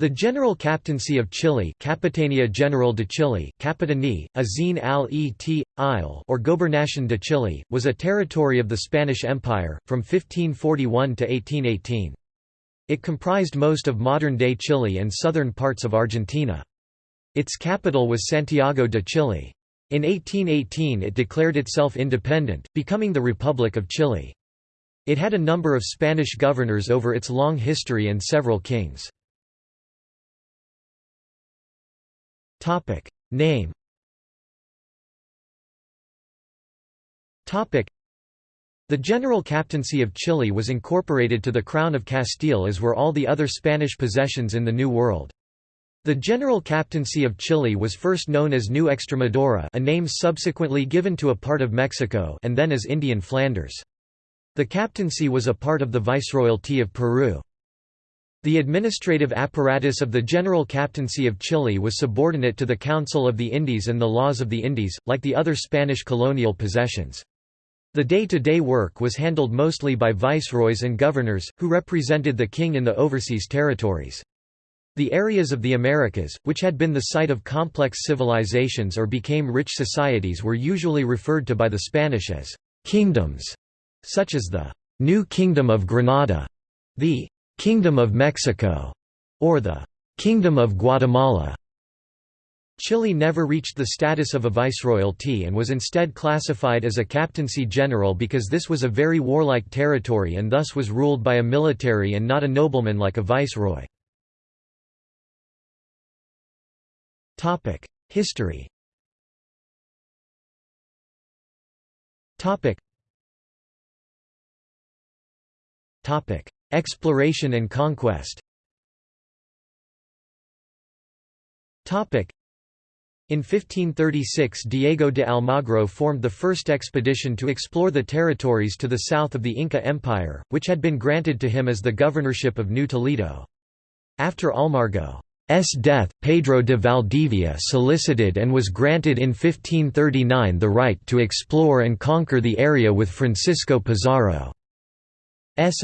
The General Captaincy of Chile Capitania General de Chile Capitanie, Azin al-et, Isle or Gobernación de Chile, was a territory of the Spanish Empire, from 1541 to 1818. It comprised most of modern-day Chile and southern parts of Argentina. Its capital was Santiago de Chile. In 1818 it declared itself independent, becoming the Republic of Chile. It had a number of Spanish governors over its long history and several kings. Topic Name Topic The General Captaincy of Chile was incorporated to the Crown of Castile as were all the other Spanish possessions in the New World. The General Captaincy of Chile was first known as New Extremadura a name subsequently given to a part of Mexico and then as Indian Flanders. The captaincy was a part of the Viceroyalty of Peru. The administrative apparatus of the General Captaincy of Chile was subordinate to the Council of the Indies and the laws of the Indies, like the other Spanish colonial possessions. The day-to-day -day work was handled mostly by viceroys and governors, who represented the king in the overseas territories. The areas of the Americas, which had been the site of complex civilizations or became rich societies were usually referred to by the Spanish as «kingdoms», such as the «New Kingdom of Granada», the Kingdom of Mexico, or the Kingdom of Guatemala. Chile never reached the status of a viceroyalty and was instead classified as a captaincy general because this was a very warlike territory and thus was ruled by a military and not a nobleman like a viceroy. History Exploration and conquest in 1536 Diego de Almagro formed the first expedition to explore the territories to the south of the Inca Empire, which had been granted to him as the governorship of New Toledo. After Almagro's death, Pedro de Valdivia solicited and was granted in 1539 the right to explore and conquer the area with Francisco Pizarro's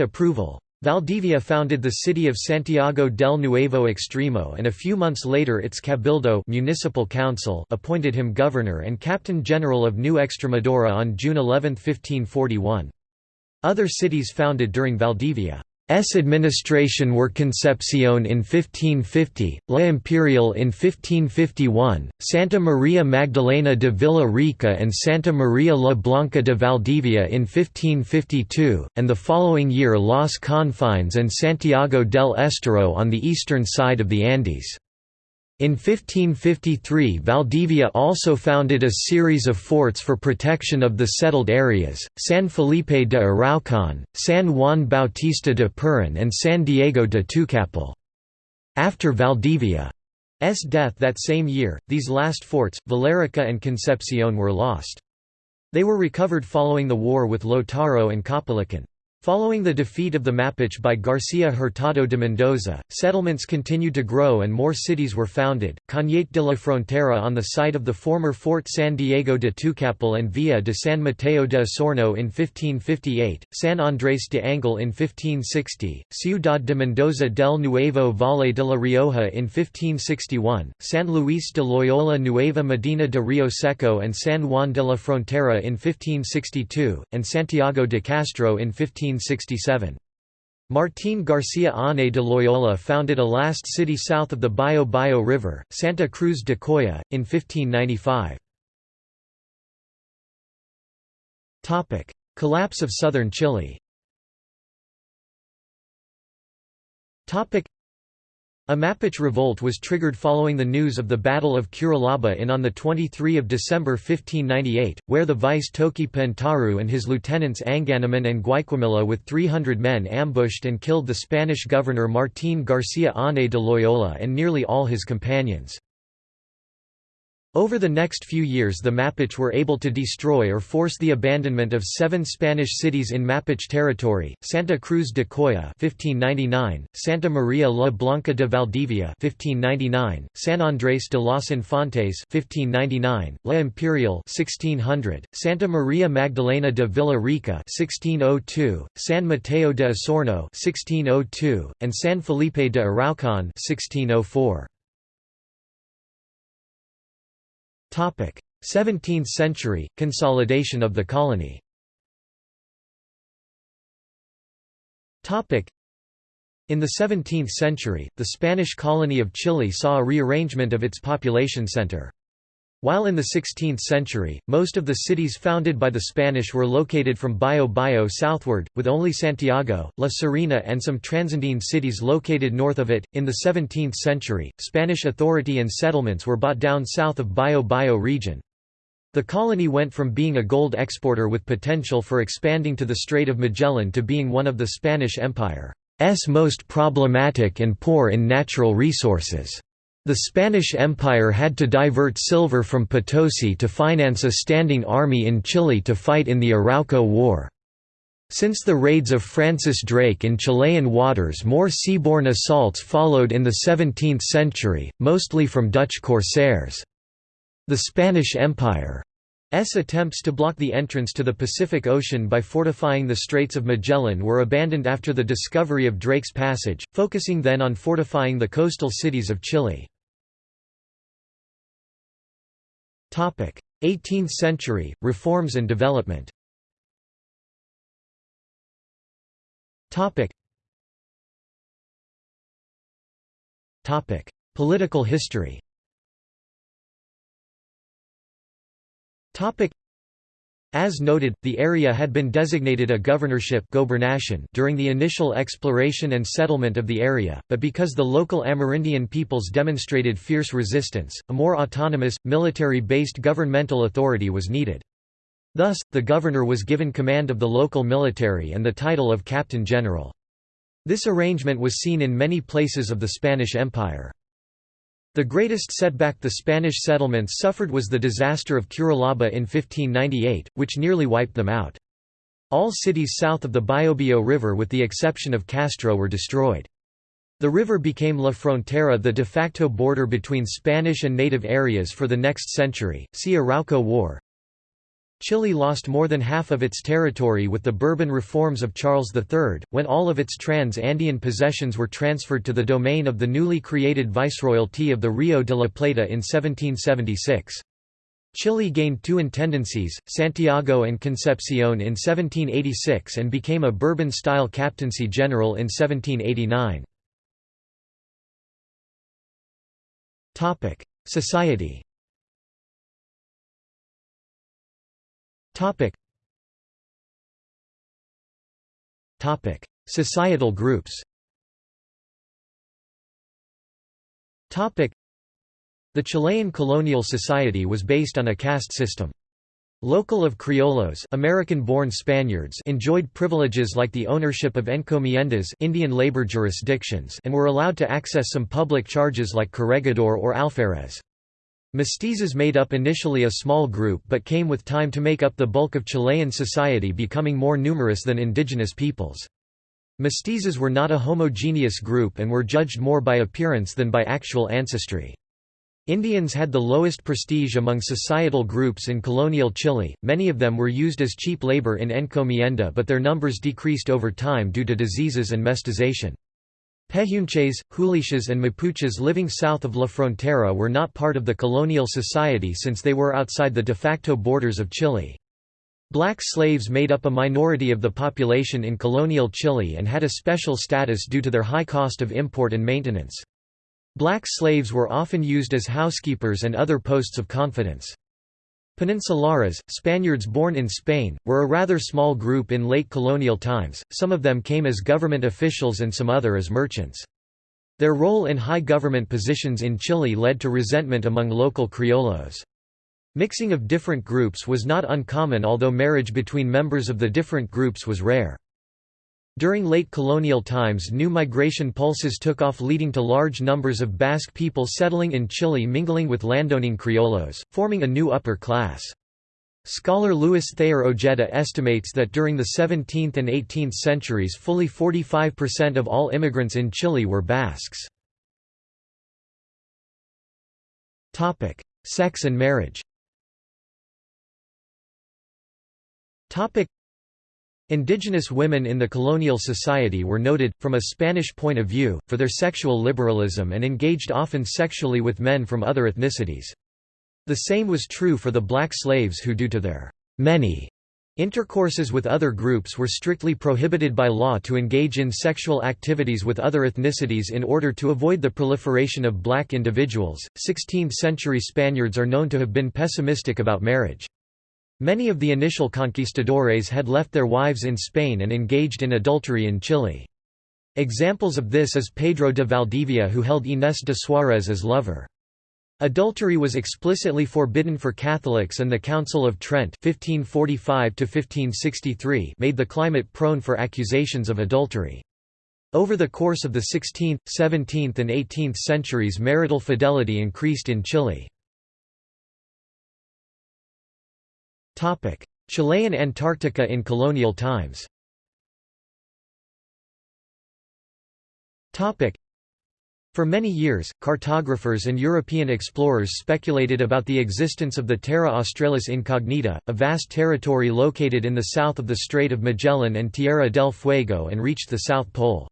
approval. Valdivia founded the city of Santiago del Nuevo Extremo and a few months later its cabildo municipal council appointed him governor and captain general of New Extremadura on June 11, 1541. Other cities founded during Valdivia S administration were Concepcion in 1550, La Imperial in 1551, Santa Maria Magdalena de Villa Rica and Santa Maria la Blanca de Valdivia in 1552, and the following year Los Confines and Santiago del Estero on the eastern side of the Andes. In 1553 Valdivia also founded a series of forts for protection of the settled areas, San Felipe de Araucon, San Juan Bautista de Purin and San Diego de Tucapel. After Valdivia's death that same year, these last forts, Villarrica and Concepcion were lost. They were recovered following the war with Lautaro and Caupolicán. Following the defeat of the Mapuche by García Hurtado de Mendoza, settlements continued to grow and more cities were founded, Cañete de la Frontera on the site of the former Fort San Diego de Tucapel and Villa de San Mateo de Osorno in 1558, San Andrés de Angol in 1560, Ciudad de Mendoza del Nuevo Valle de la Rioja in 1561, San Luis de Loyola Nueva Medina de Rio Seco and San Juan de la Frontera in 1562, and Santiago de Castro in 15 1867. Martín García Ane de Loyola founded a last city south of the Bio Bio River, Santa Cruz de Coya, in 1595. Collapse of southern Chile a Mapuche revolt was triggered following the news of the Battle of Curalaba in on 23 December 1598, where the vice Toki Pelantaro and his lieutenants Anganamón and Guayquimilla with 300 men ambushed and killed the Spanish governor Martín García Ane de Loyola and nearly all his companions. Over the next few years the Mapuche were able to destroy or force the abandonment of seven Spanish cities in Mapuche territory, Santa Cruz de Coya 1599, Santa Maria la Blanca de Valdivia 1599, San Andrés de los Infantes 1599, La Imperial 1600, Santa Maria Magdalena de Villa Rica 1602, San Mateo de Osorno 1602, and San Felipe de Araucon 1604. 17th century – Consolidation of the colony. In the 17th century, the Spanish colony of Chile saw a rearrangement of its population center. While in the 16th century, most of the cities founded by the Spanish were located from Bio Bio southward, with only Santiago, La Serena and some Transandine cities located north of it. In the 17th century, Spanish authority and settlements were bought down south of Bio Bio region. The colony went from being a gold exporter with potential for expanding to the Strait of Magellan to being one of the Spanish Empire's most problematic and poor in natural resources. The Spanish Empire had to divert silver from Potosi to finance a standing army in Chile to fight in the Arauco War. Since the raids of Francis Drake in Chilean waters more seaborne assaults followed in the 17th century, mostly from Dutch corsairs. The Spanish Empire's attempts to block the entrance to the Pacific Ocean by fortifying the Straits of Magellan were abandoned after the discovery of Drake's Passage, focusing then on fortifying the coastal cities of Chile. 18th century, reforms and development. Political history as noted, the area had been designated a governorship during the initial exploration and settlement of the area, but because the local Amerindian peoples demonstrated fierce resistance, a more autonomous, military-based governmental authority was needed. Thus, the governor was given command of the local military and the title of captain general. This arrangement was seen in many places of the Spanish Empire. The greatest setback the Spanish settlements suffered was the disaster of Curalaba in 1598, which nearly wiped them out. All cities south of the Biobio River with the exception of Castro were destroyed. The river became La Frontera the de facto border between Spanish and native areas for the next century. See Arauco War, Chile lost more than half of its territory with the Bourbon reforms of Charles III, when all of its trans-Andean possessions were transferred to the domain of the newly created Viceroyalty of the Rio de la Plata in 1776. Chile gained two intendancies, Santiago and Concepcion in 1786 and became a Bourbon-style captaincy general in 1789. Society Topic. Topic: Societal groups. Topic: The Chilean colonial society was based on a caste system. Local of criollos American-born Spaniards enjoyed privileges like the ownership of encomiendas Indian labor jurisdictions and were allowed to access some public charges like corregidor or alferez. Mestizos made up initially a small group but came with time to make up the bulk of Chilean society becoming more numerous than indigenous peoples. Mestizos were not a homogeneous group and were judged more by appearance than by actual ancestry. Indians had the lowest prestige among societal groups in colonial Chile, many of them were used as cheap labor in encomienda but their numbers decreased over time due to diseases and mestization. Pehuenches, Huilliches and Mapuches living south of La Frontera were not part of the colonial society since they were outside the de facto borders of Chile. Black slaves made up a minority of the population in colonial Chile and had a special status due to their high cost of import and maintenance. Black slaves were often used as housekeepers and other posts of confidence. Peninsulares, Spaniards born in Spain, were a rather small group in late colonial times, some of them came as government officials and some other as merchants. Their role in high government positions in Chile led to resentment among local criollos. Mixing of different groups was not uncommon although marriage between members of the different groups was rare. During late colonial times new migration pulses took off leading to large numbers of Basque people settling in Chile mingling with landowning criollos, forming a new upper class. Scholar Luis Thayer Ojeda estimates that during the 17th and 18th centuries fully 45% of all immigrants in Chile were Basques. Sex and marriage Indigenous women in the colonial society were noted, from a Spanish point of view, for their sexual liberalism and engaged often sexually with men from other ethnicities. The same was true for the black slaves who due to their many intercourses with other groups were strictly prohibited by law to engage in sexual activities with other ethnicities in order to avoid the proliferation of black individuals. 16th century Spaniards are known to have been pessimistic about marriage. Many of the initial conquistadores had left their wives in Spain and engaged in adultery in Chile. Examples of this is Pedro de Valdivia who held Inés de Suárez as lover. Adultery was explicitly forbidden for Catholics and the Council of Trent 1545 made the climate prone for accusations of adultery. Over the course of the 16th, 17th and 18th centuries marital fidelity increased in Chile. Chilean Antarctica in colonial times. For many years, cartographers and European explorers speculated about the existence of the Terra Australis Incognita, a vast territory located in the south of the Strait of Magellan and Tierra del Fuego and reached the South Pole.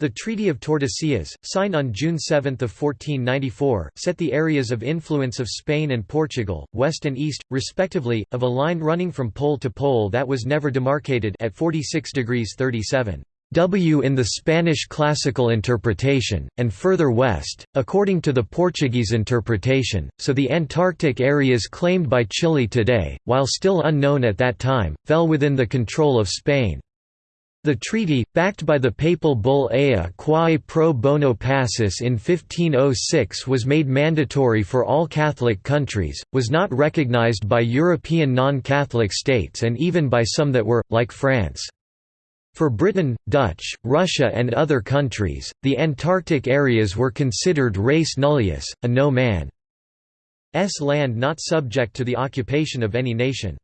The Treaty of Tordesillas, signed on June 7, 1494, set the areas of influence of Spain and Portugal, west and east, respectively, of a line running from pole to pole that was never demarcated at 46 degrees 37 W in the Spanish classical interpretation, and further west, according to the Portuguese interpretation, so the Antarctic areas claimed by Chile today, while still unknown at that time, fell within the control of Spain. The treaty, backed by the papal bull Ea quae pro bono pacis in 1506 was made mandatory for all Catholic countries, was not recognized by European non-Catholic states and even by some that were, like France. For Britain, Dutch, Russia and other countries, the Antarctic areas were considered res nullius, a no-man's land not subject to the occupation of any nation.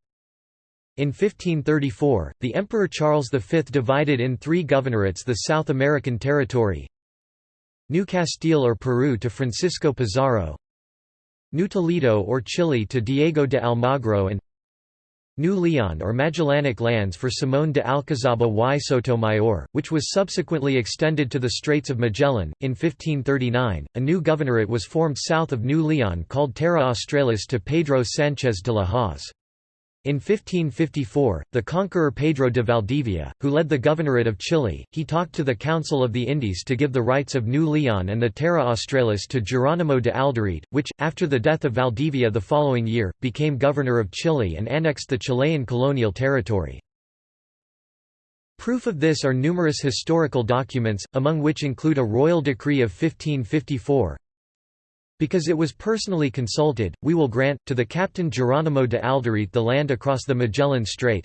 In 1534, the Emperor Charles V divided in three governorates the South American territory New Castile or Peru to Francisco Pizarro New Toledo or Chile to Diego de Almagro and New Leon or Magellanic lands for Simón de Alcazaba y Sotomayor, which was subsequently extended to the Straits of Magellan. In 1539, a new governorate was formed south of New Leon called Terra Australis to Pedro Sánchez de la Hoz. In 1554, the conqueror Pedro de Valdivia, who led the governorate of Chile, he talked to the Council of the Indies to give the rights of New Leon and the Terra Australis to Geronimo de Alderete, which, after the death of Valdivia the following year, became governor of Chile and annexed the Chilean colonial territory. Proof of this are numerous historical documents, among which include a royal decree of 1554, because it was personally consulted, we will grant, to the Captain Geronimo de Alderete the land across the Magellan Strait.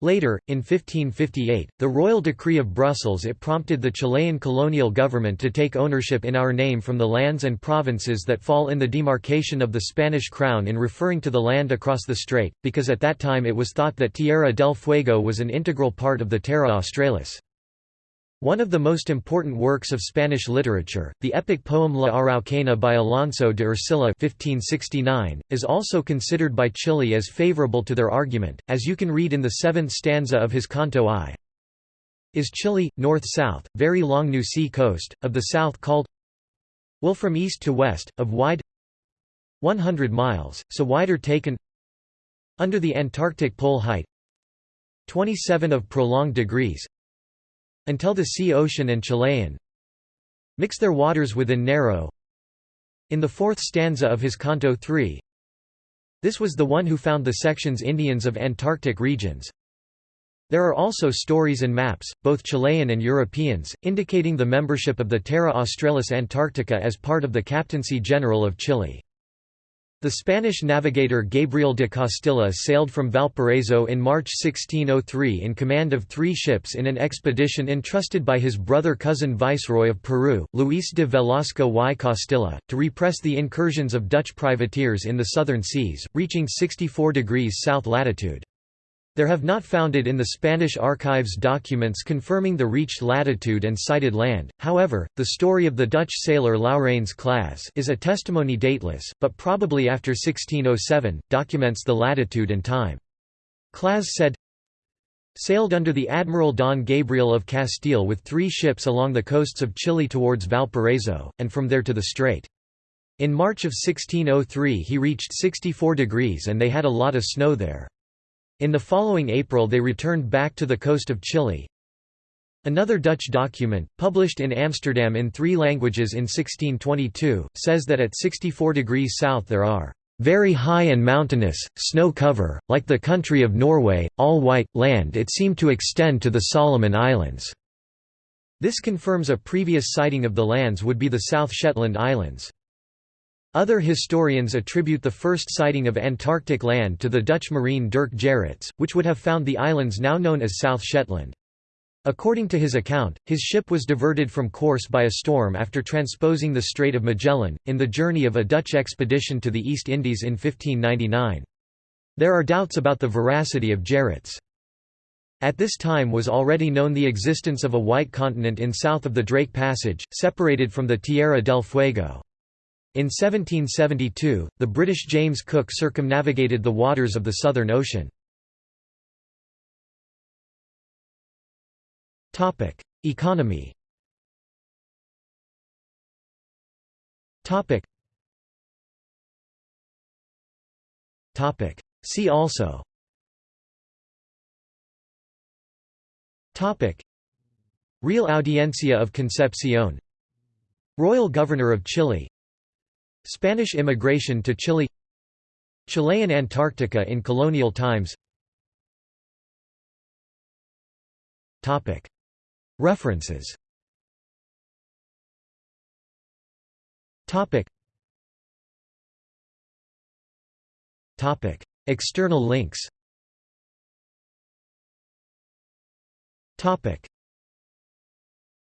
Later, in 1558, the Royal Decree of Brussels it prompted the Chilean colonial government to take ownership in our name from the lands and provinces that fall in the demarcation of the Spanish crown in referring to the land across the strait, because at that time it was thought that Tierra del Fuego was an integral part of the Terra Australis. One of the most important works of Spanish literature, the epic poem La Araucana by Alonso de Ercilla 1569, is also considered by Chile as favorable to their argument, as you can read in the seventh stanza of his Canto I. Is Chile, north-south, very long new sea coast, of the south called will from east to west, of wide 100 miles, so wider taken under the Antarctic pole height 27 of prolonged degrees until the sea ocean and Chilean mix their waters within narrow in the fourth stanza of his Canto 3 this was the one who found the sections Indians of Antarctic regions. There are also stories and maps, both Chilean and Europeans, indicating the membership of the Terra Australis Antarctica as part of the Captaincy General of Chile. The Spanish navigator Gabriel de Castilla sailed from Valparaiso in March 1603 in command of three ships in an expedition entrusted by his brother-cousin viceroy of Peru, Luis de Velasco y Castilla, to repress the incursions of Dutch privateers in the southern seas, reaching 64 degrees south latitude. There have not founded in the Spanish archives documents confirming the reached latitude and sighted land, however, the story of the Dutch sailor Laurens Claesz is a testimony dateless, but probably after 1607, documents the latitude and time. Claesz said, sailed under the Admiral Don Gabriel of Castile with three ships along the coasts of Chile towards Valparaiso, and from there to the strait. In March of 1603 he reached 64 degrees and they had a lot of snow there. In the following April they returned back to the coast of Chile. Another Dutch document, published in Amsterdam in three languages in 1622, says that at 64 degrees south there are very high and mountainous, snow cover, like the country of Norway, all white, land it seemed to extend to the Solomon Islands." This confirms a previous sighting of the lands would be the South Shetland Islands. Other historians attribute the first sighting of Antarctic land to the Dutch marine Dirk Gerrits, which would have found the islands now known as South Shetland. According to his account, his ship was diverted from course by a storm after transposing the Strait of Magellan, in the journey of a Dutch expedition to the East Indies in 1599. There are doubts about the veracity of Gerrits. At this time was already known the existence of a white continent in south of the Drake Passage, separated from the Tierra del Fuego. In 1772, the British James Cook circumnavigated the waters of the Southern Ocean. Economy. See also. Real Audiencia of Concepcion. Royal Governor of Chile Spanish immigration to Chile Chilean Antarctica in colonial times. References. External links